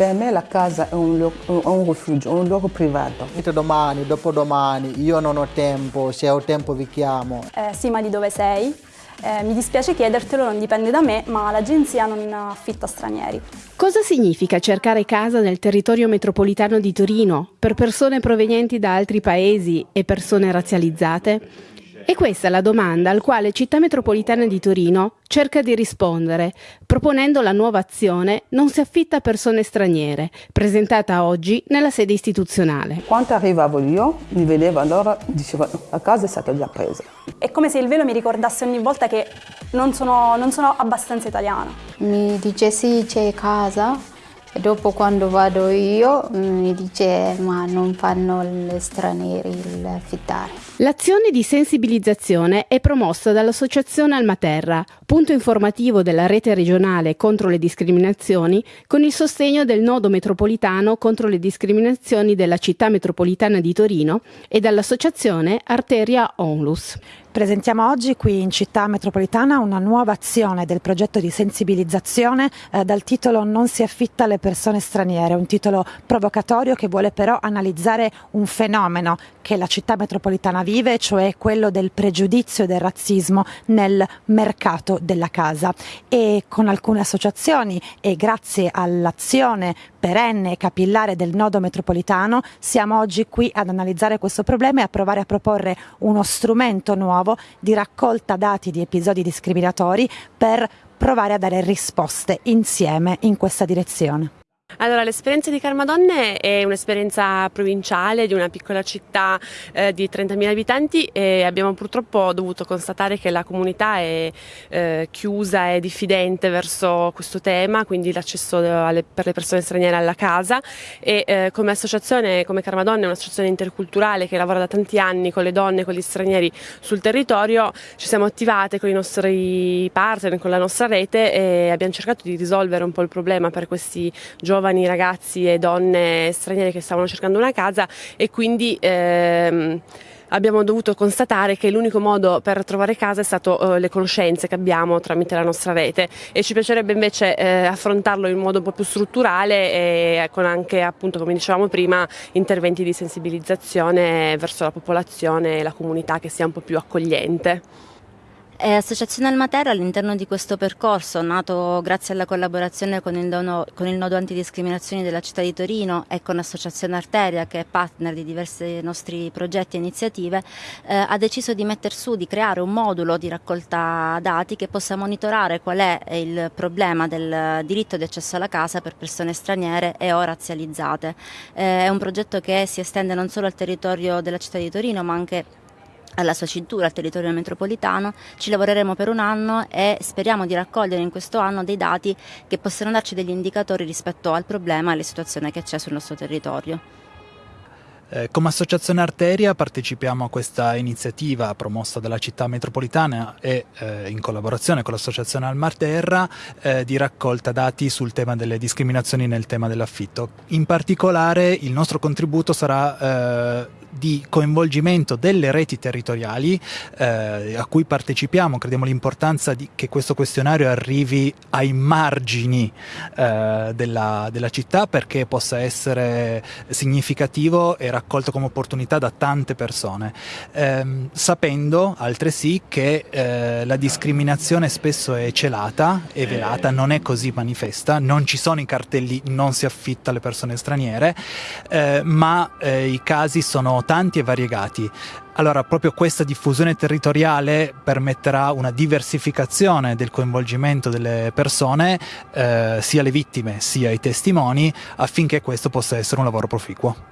Per me la casa è un, luogo, un rifugio, un luogo privato. Domani, dopodomani, io non ho tempo, se ho tempo vi chiamo. Eh, sì, ma di dove sei? Eh, mi dispiace chiedertelo, non dipende da me, ma l'agenzia non affitta stranieri. Cosa significa cercare casa nel territorio metropolitano di Torino per persone provenienti da altri paesi e persone razzializzate? E questa è la domanda al quale Città Metropolitana di Torino cerca di rispondere, proponendo la nuova azione Non si affitta a persone straniere, presentata oggi nella sede istituzionale. Quando arrivavo io, mi vedevo allora, dicevo, la casa è stata già presa. È come se il velo mi ricordasse ogni volta che non sono, non sono abbastanza italiana. Mi dice sì, c'è casa, e dopo quando vado io mi dice ma non fanno gli stranieri l'affittare. L'azione di sensibilizzazione è promossa dall'Associazione Almaterra, punto informativo della rete regionale contro le discriminazioni, con il sostegno del nodo metropolitano contro le discriminazioni della città metropolitana di Torino e dall'associazione Arteria Onlus. Presentiamo oggi qui in città metropolitana una nuova azione del progetto di sensibilizzazione eh, dal titolo Non si affitta alle persone straniere, un titolo provocatorio che vuole però analizzare un fenomeno che la città metropolitana vive, cioè quello del pregiudizio e del razzismo nel mercato della casa. E con alcune associazioni e grazie all'azione perenne e capillare del nodo metropolitano siamo oggi qui ad analizzare questo problema e a provare a proporre uno strumento nuovo nuovo di raccolta dati di episodi discriminatori per provare a dare risposte insieme in questa direzione. Allora, l'esperienza di Carmadonne è un'esperienza provinciale di una piccola città eh, di 30.000 abitanti e abbiamo purtroppo dovuto constatare che la comunità è eh, chiusa e diffidente verso questo tema, quindi l'accesso per le persone straniere alla casa e eh, come associazione, come Carmadonne, un'associazione interculturale che lavora da tanti anni con le donne e con gli stranieri sul territorio, ci siamo attivate con i nostri partner, con la nostra rete e abbiamo cercato di risolvere un po' il problema per questi giovani giovani ragazzi e donne straniere che stavano cercando una casa e quindi ehm, abbiamo dovuto constatare che l'unico modo per trovare casa è stato eh, le conoscenze che abbiamo tramite la nostra rete e ci piacerebbe invece eh, affrontarlo in modo un po' più strutturale e con anche appunto come dicevamo prima interventi di sensibilizzazione verso la popolazione e la comunità che sia un po' più accogliente. Eh, Associazione Almatera all'interno di questo percorso, nato grazie alla collaborazione con il, dono, con il, nodo antidiscriminazioni della città di Torino e con Associazione Arteria, che è partner di diversi nostri progetti e iniziative, eh, ha deciso di mettere su, di creare un modulo di raccolta dati che possa monitorare qual è il problema del diritto di accesso alla casa per persone straniere e o razzializzate. Eh, è un progetto che si estende non solo al territorio della città di Torino, ma anche alla sua cintura, al territorio metropolitano, ci lavoreremo per un anno e speriamo di raccogliere in questo anno dei dati che possano darci degli indicatori rispetto al problema e alla situazione che c'è sul nostro territorio. Eh, come Associazione Arteria partecipiamo a questa iniziativa promossa dalla città metropolitana e eh, in collaborazione con l'Associazione Almarterra eh, di raccolta dati sul tema delle discriminazioni nel tema dell'affitto. In particolare il nostro contributo sarà eh, di coinvolgimento delle reti territoriali eh, a cui partecipiamo, crediamo l'importanza che questo questionario arrivi ai margini eh, della, della, città perché possa essere significativo e raccolto come opportunità da tante persone, eh, sapendo altresì che eh, la discriminazione spesso è celata e velata, non è così manifesta, non ci sono i cartelli non si affitta alle persone straniere, eh, ma eh, i casi tanti e variegati. Allora, proprio questa diffusione territoriale permetterà una diversificazione del coinvolgimento delle persone, eh, sia le vittime sia i testimoni, affinché questo possa essere un lavoro proficuo.